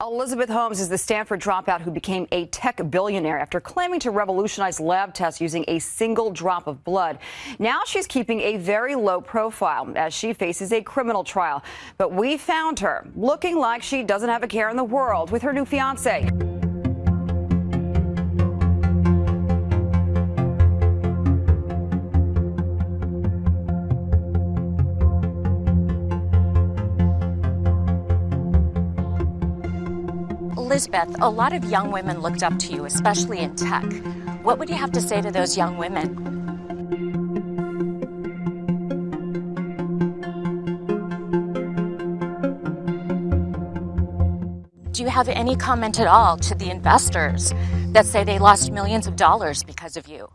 Elizabeth Holmes is the Stanford dropout who became a tech billionaire after claiming to revolutionize lab tests using a single drop of blood. Now she's keeping a very low profile as she faces a criminal trial. But we found her looking like she doesn't have a care in the world with her new fiance. Elizabeth, a lot of young women looked up to you, especially in tech. What would you have to say to those young women? Do you have any comment at all to the investors that say they lost millions of dollars because of you?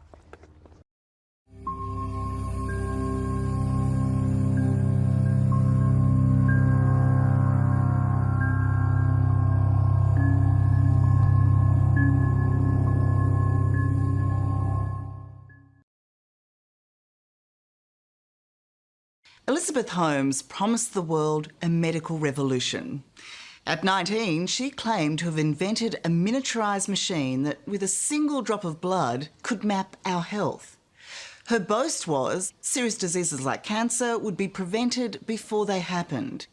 Elizabeth Holmes promised the world a medical revolution. At 19, she claimed to have invented a miniaturised machine that, with a single drop of blood, could map our health. Her boast was serious diseases like cancer would be prevented before they happened.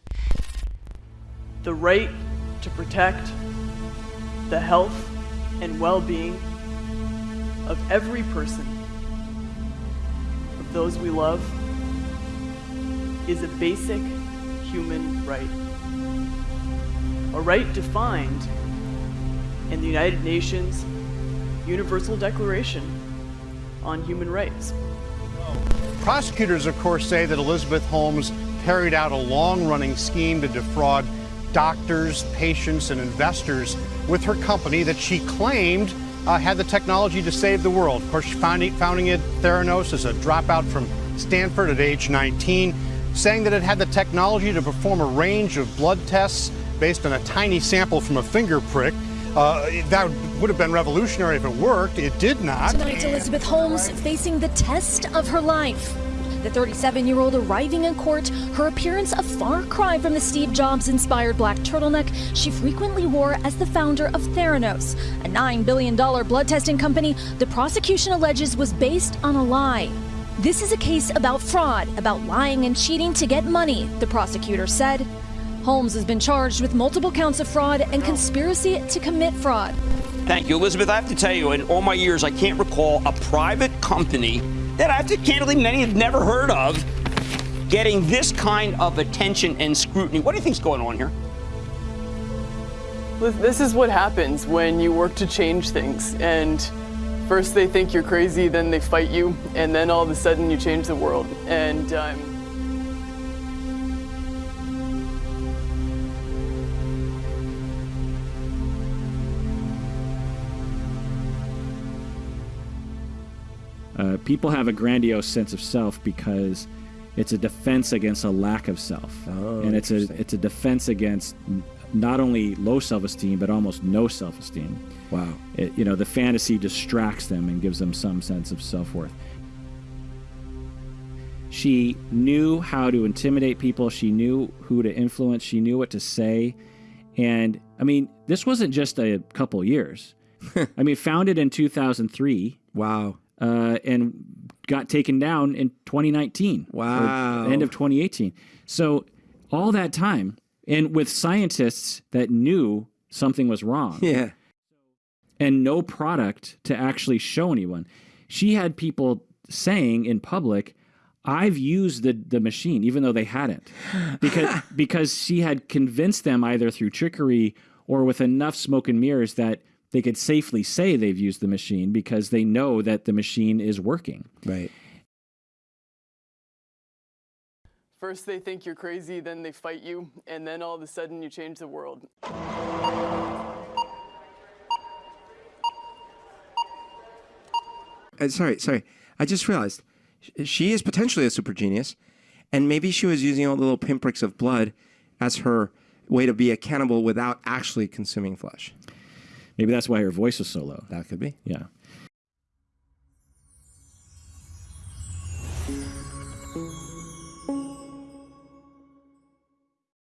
The right to protect the health and well-being of every person, of those we love, is a basic human right. A right defined in the United Nations Universal Declaration on Human Rights. Prosecutors, of course, say that Elizabeth Holmes carried out a long-running scheme to defraud doctors, patients, and investors with her company that she claimed uh, had the technology to save the world. Of course, founding, founding it, Theranos, as a dropout from Stanford at age 19 saying that it had the technology to perform a range of blood tests based on a tiny sample from a finger prick. Uh, that would have been revolutionary if it worked. It did not. Tonight, Elizabeth Holmes facing the test of her life. The 37 year old arriving in court, her appearance a far cry from the Steve Jobs inspired black turtleneck she frequently wore as the founder of Theranos, a $9 billion blood testing company the prosecution alleges was based on a lie. This is a case about fraud, about lying and cheating to get money, the prosecutor said. Holmes has been charged with multiple counts of fraud and conspiracy to commit fraud. Thank you, Elizabeth. I have to tell you, in all my years, I can't recall a private company that I have to candidly many have never heard of getting this kind of attention and scrutiny. What do you think's going on here? This is what happens when you work to change things and First they think you're crazy, then they fight you, and then all of a sudden you change the world. And um, uh, people have a grandiose sense of self because it's a defense against a lack of self, oh, and it's a it's a defense against not only low self-esteem but almost no self-esteem. Wow. It, you know, the fantasy distracts them and gives them some sense of self-worth. She knew how to intimidate people. She knew who to influence. She knew what to say. And I mean, this wasn't just a couple years. I mean, founded in 2003. Wow. Uh, and got taken down in 2019. Wow. End of 2018. So all that time, and with scientists that knew something was wrong. Yeah. And no product to actually show anyone. She had people saying in public, I've used the, the machine, even though they hadn't. Because because she had convinced them either through trickery or with enough smoke and mirrors that they could safely say they've used the machine because they know that the machine is working. Right. First they think you're crazy, then they fight you, and then all of a sudden you change the world. Uh, sorry, sorry. I just realized she is potentially a super genius, and maybe she was using all the little pinpricks of blood as her way to be a cannibal without actually consuming flesh. Maybe that's why her voice was so low. That could be. Yeah.